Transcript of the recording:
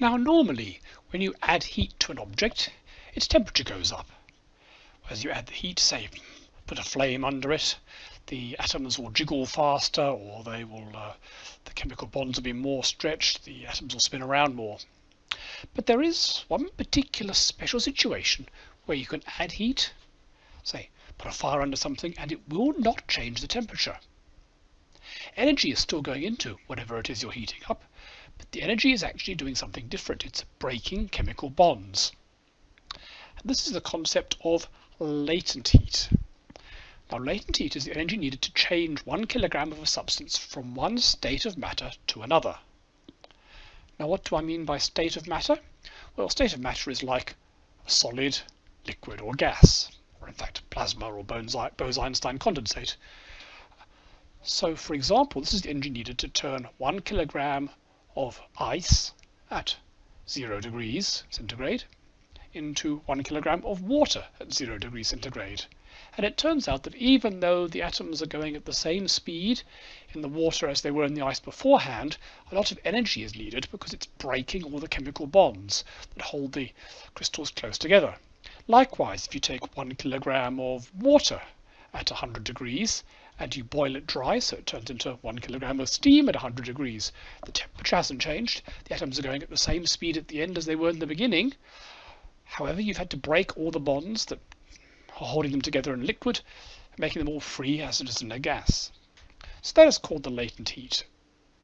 Now normally when you add heat to an object, its temperature goes up. As you add the heat, say put a flame under it, the atoms will jiggle faster or they will uh, the chemical bonds will be more stretched, the atoms will spin around more. But there is one particular special situation where you can add heat, say put a fire under something and it will not change the temperature. Energy is still going into whatever it is you're heating up, but the energy is actually doing something different. It's breaking chemical bonds. And this is the concept of latent heat. Now latent heat is the energy needed to change one kilogram of a substance from one state of matter to another. Now what do I mean by state of matter? Well, state of matter is like a solid, liquid or gas, or in fact plasma or Bose-Einstein condensate. So for example, this is the energy needed to turn one kilogram of ice at zero degrees centigrade into one kilogram of water at zero degrees centigrade. And it turns out that even though the atoms are going at the same speed in the water as they were in the ice beforehand, a lot of energy is needed because it's breaking all the chemical bonds that hold the crystals close together. Likewise, if you take one kilogram of water at 100 degrees and you boil it dry so it turns into one kilogram of steam at 100 degrees. The temperature hasn't changed. The atoms are going at the same speed at the end as they were in the beginning. However, you've had to break all the bonds that are holding them together in liquid, making them all free as it is in a gas. So that is called the latent heat.